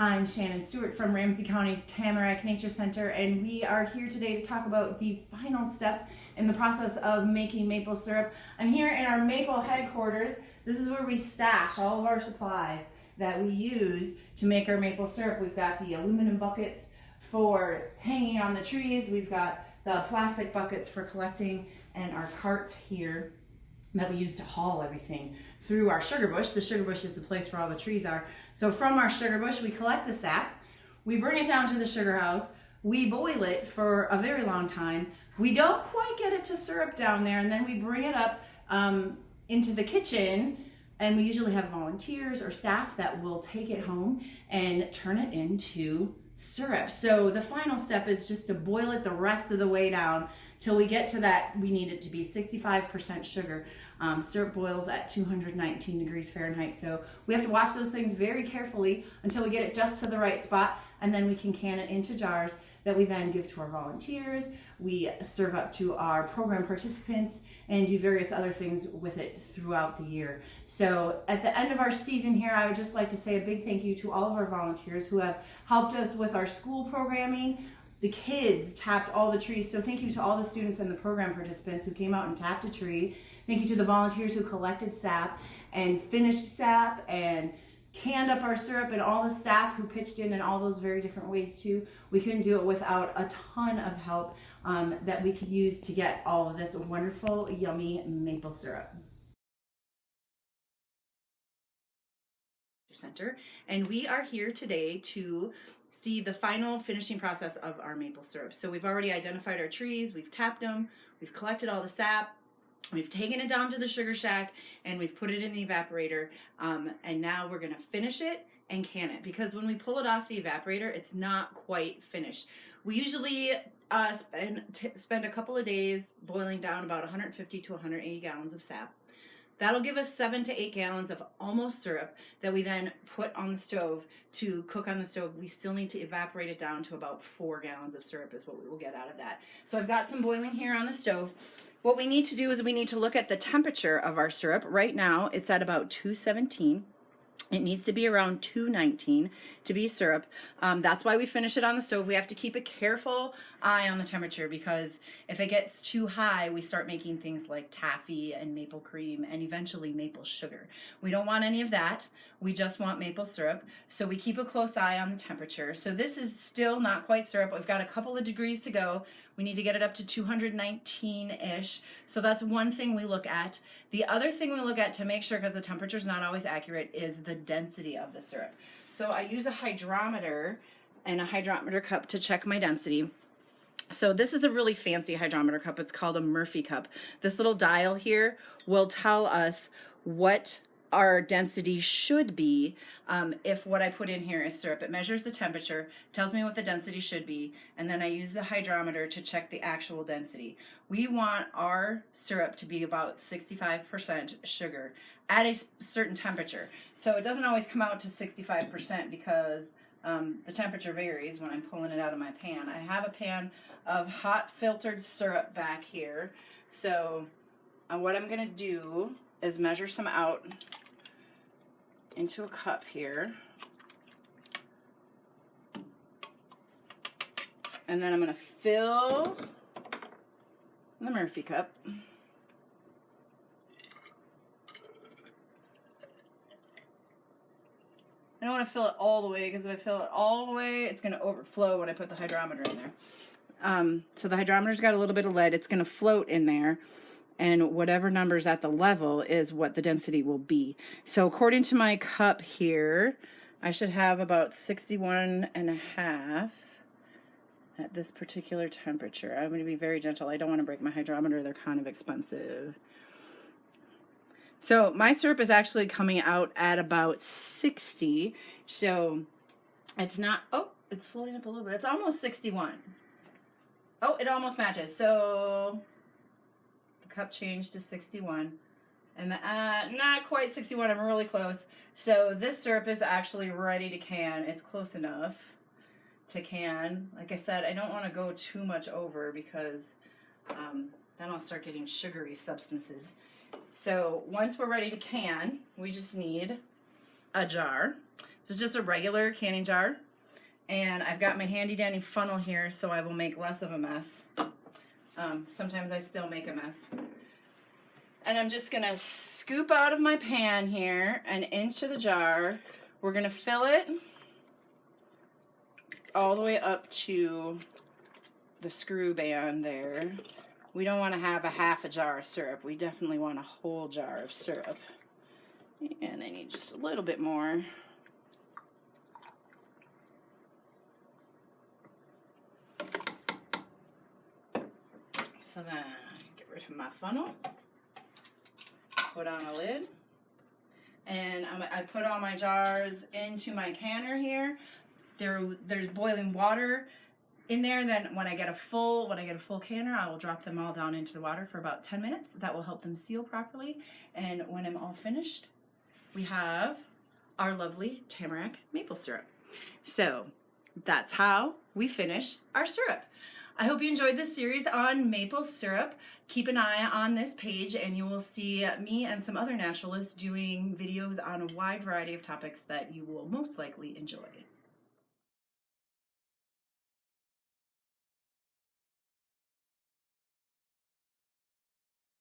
I'm Shannon Stewart from Ramsey County's Tamarack Nature Center, and we are here today to talk about the final step in the process of making maple syrup. I'm here in our maple headquarters. This is where we stash all of our supplies that we use to make our maple syrup. We've got the aluminum buckets for hanging on the trees. We've got the plastic buckets for collecting and our carts here that we use to haul everything through our sugar bush. The sugar bush is the place where all the trees are. So from our sugar bush, we collect the sap, we bring it down to the sugar house, we boil it for a very long time. We don't quite get it to syrup down there, and then we bring it up um, into the kitchen. And we usually have volunteers or staff that will take it home and turn it into syrup. So the final step is just to boil it the rest of the way down till we get to that. We need it to be 65% sugar. Um, syrup boils at 219 degrees Fahrenheit. So we have to wash those things very carefully until we get it just to the right spot and then we can can it into jars that we then give to our volunteers. We serve up to our program participants and do various other things with it throughout the year. So at the end of our season here, I would just like to say a big thank you to all of our volunteers who have helped us with our school programming. The kids tapped all the trees. So thank you to all the students and the program participants who came out and tapped a tree. Thank you to the volunteers who collected sap and finished sap and canned up our syrup and all the staff who pitched in in all those very different ways too. We couldn't do it without a ton of help um, that we could use to get all of this wonderful, yummy maple syrup. Center, and we are here today to see the final finishing process of our maple syrup. So we've already identified our trees, we've tapped them, we've collected all the sap, We've taken it down to the sugar shack and we've put it in the evaporator. Um, and now we're going to finish it and can it because when we pull it off the evaporator, it's not quite finished. We usually uh, spend, spend a couple of days boiling down about 150 to 180 gallons of sap. That'll give us seven to eight gallons of almost syrup that we then put on the stove to cook on the stove. We still need to evaporate it down to about four gallons of syrup is what we will get out of that. So I've got some boiling here on the stove. What we need to do is we need to look at the temperature of our syrup. Right now, it's at about 217. It needs to be around 219 to be syrup. Um, that's why we finish it on the stove. We have to keep a careful eye on the temperature because if it gets too high, we start making things like taffy and maple cream and eventually maple sugar. We don't want any of that. We just want maple syrup. So we keep a close eye on the temperature. So this is still not quite syrup. We've got a couple of degrees to go. We need to get it up to 219-ish. So that's one thing we look at. The other thing we look at to make sure, because the temperature is not always accurate, is the density of the syrup. So I use a hydrometer and a hydrometer cup to check my density. So this is a really fancy hydrometer cup. It's called a Murphy cup. This little dial here will tell us what our density should be um, if what I put in here is syrup. It measures the temperature, tells me what the density should be, and then I use the hydrometer to check the actual density. We want our syrup to be about 65% sugar at a certain temperature. So it doesn't always come out to 65% because um, the temperature varies when I'm pulling it out of my pan. I have a pan of hot filtered syrup back here. So uh, what I'm going to do is measure some out into a cup here. And then I'm going to fill the Murphy cup. I don't want to fill it all the way because if I fill it all the way, it's going to overflow when I put the hydrometer in there. Um, so the hydrometer's got a little bit of lead. It's going to float in there and whatever number's at the level is what the density will be. So according to my cup here, I should have about 61 and a half at this particular temperature. I'm going to be very gentle. I don't want to break my hydrometer. They're kind of expensive. So my syrup is actually coming out at about 60. So it's not, oh, it's floating up a little bit. It's almost 61. Oh, it almost matches. So cup changed to 61. And uh, not quite 61, I'm really close. So this syrup is actually ready to can. It's close enough to can. Like I said, I don't want to go too much over because um, then I'll start getting sugary substances. So once we're ready to can, we just need a jar. This is just a regular canning jar. And I've got my handy dandy funnel here so I will make less of a mess. Um, sometimes I still make a mess. And I'm just gonna scoop out of my pan here and into the jar. We're gonna fill it all the way up to the screw band there. We don't want to have a half a jar of syrup. We definitely want a whole jar of syrup. And I need just a little bit more. So then get rid of my funnel, put on a lid, and I'm, I put all my jars into my canner here. There, there's boiling water in there. Then when I get a full, when I get a full canner, I will drop them all down into the water for about 10 minutes. That will help them seal properly. And when I'm all finished, we have our lovely tamarack maple syrup. So that's how we finish our syrup. I hope you enjoyed this series on maple syrup. Keep an eye on this page and you will see me and some other naturalists doing videos on a wide variety of topics that you will most likely enjoy.